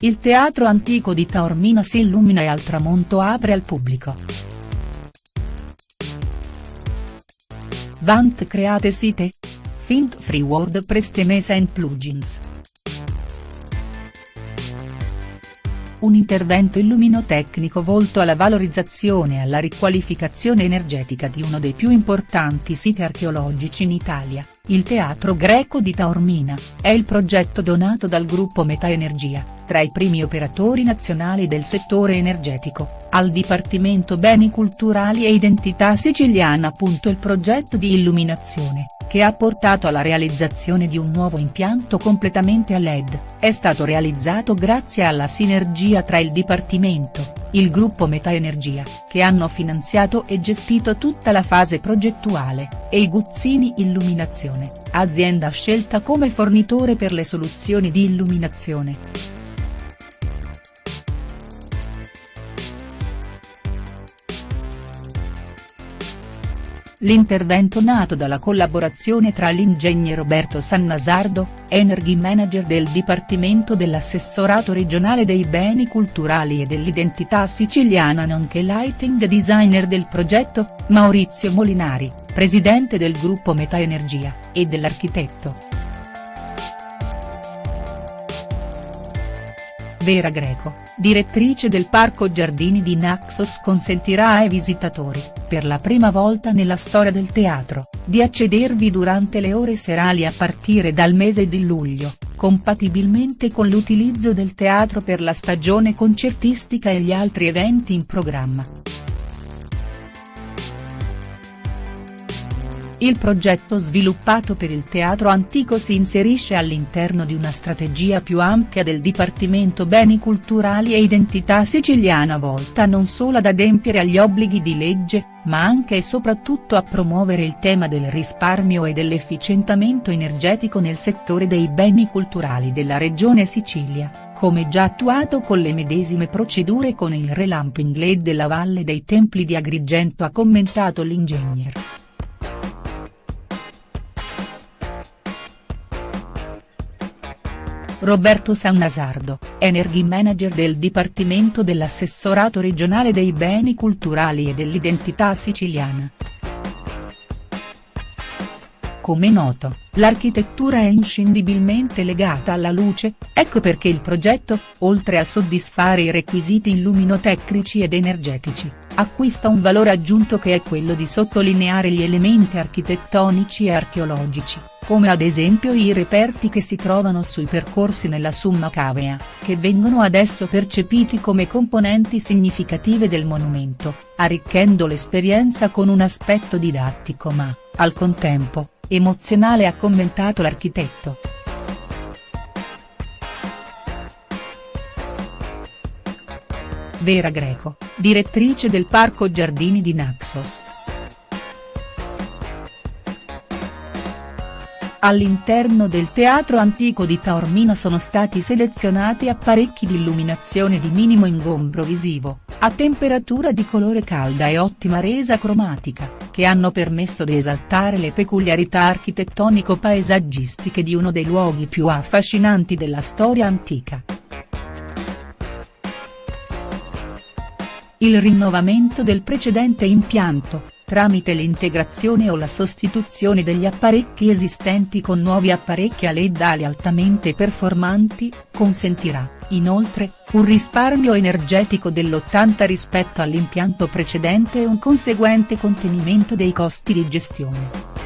il teatro antico di Taormina si illumina e al tramonto apre al pubblico. Vant create site? Fint free WordPress temesa and plugins. Un intervento illuminotecnico volto alla valorizzazione e alla riqualificazione energetica di uno dei più importanti siti archeologici in Italia, il Teatro Greco di Taormina, è il progetto donato dal gruppo Meta Energia, tra i primi operatori nazionali del settore energetico, al Dipartimento Beni Culturali e Identità Siciliana. Il progetto di illuminazione, che ha portato alla realizzazione di un nuovo impianto completamente a LED, è stato realizzato grazie alla sinergia tra il Dipartimento, il gruppo Meta Energia, che hanno finanziato e gestito tutta la fase progettuale, e i Guzzini Illuminazione, azienda scelta come fornitore per le soluzioni di illuminazione. L'intervento nato dalla collaborazione tra l'ingegner Roberto Sannasardo, Energy Manager del Dipartimento dell'Assessorato regionale dei beni culturali e dell'identità siciliana nonché lighting designer del progetto, Maurizio Molinari, presidente del gruppo Meta Energia, e dell'architetto. Vera Greco, direttrice del Parco Giardini di Naxos consentirà ai visitatori, per la prima volta nella storia del teatro, di accedervi durante le ore serali a partire dal mese di luglio, compatibilmente con l'utilizzo del teatro per la stagione concertistica e gli altri eventi in programma. Il progetto sviluppato per il teatro antico si inserisce all'interno di una strategia più ampia del Dipartimento Beni Culturali e Identità Siciliana volta non solo ad adempiere agli obblighi di legge, ma anche e soprattutto a promuovere il tema del risparmio e dell'efficientamento energetico nel settore dei beni culturali della regione Sicilia, come già attuato con le medesime procedure con il relamping LED della Valle dei Templi di Agrigento ha commentato l'ingegner. Roberto Sannasardo, Energy Manager del Dipartimento dell'Assessorato regionale dei beni culturali e dell'identità siciliana. Come noto, l'architettura è inscindibilmente legata alla luce, ecco perché il progetto, oltre a soddisfare i requisiti illuminotecnici ed energetici, acquista un valore aggiunto che è quello di sottolineare gli elementi architettonici e archeologici come ad esempio i reperti che si trovano sui percorsi nella Summa Cavea, che vengono adesso percepiti come componenti significative del monumento, arricchendo l'esperienza con un aspetto didattico ma, al contempo, emozionale ha commentato l'architetto. Vera Greco, direttrice del Parco Giardini di Naxos. All'interno del Teatro Antico di Taormina sono stati selezionati apparecchi di illuminazione di minimo ingombro visivo, a temperatura di colore calda e ottima resa cromatica, che hanno permesso di esaltare le peculiarità architettonico-paesaggistiche di uno dei luoghi più affascinanti della storia antica. Il rinnovamento del precedente impianto, tramite l'integrazione o la sostituzione degli apparecchi esistenti con nuovi apparecchi a LED ali altamente performanti, consentirà, inoltre, un risparmio energetico dell'80 rispetto all'impianto precedente e un conseguente contenimento dei costi di gestione.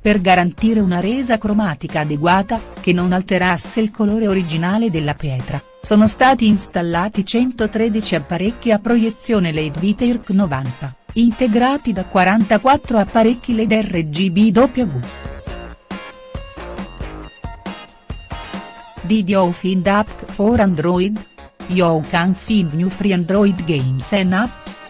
per garantire una resa cromatica adeguata, che non alterasse il colore originale della pietra, sono stati installati 113 apparecchi a proiezione LED Viterc 90, integrati da 44 apparecchi LED RGBW. Did you find app for Android? You can find new free Android games and apps.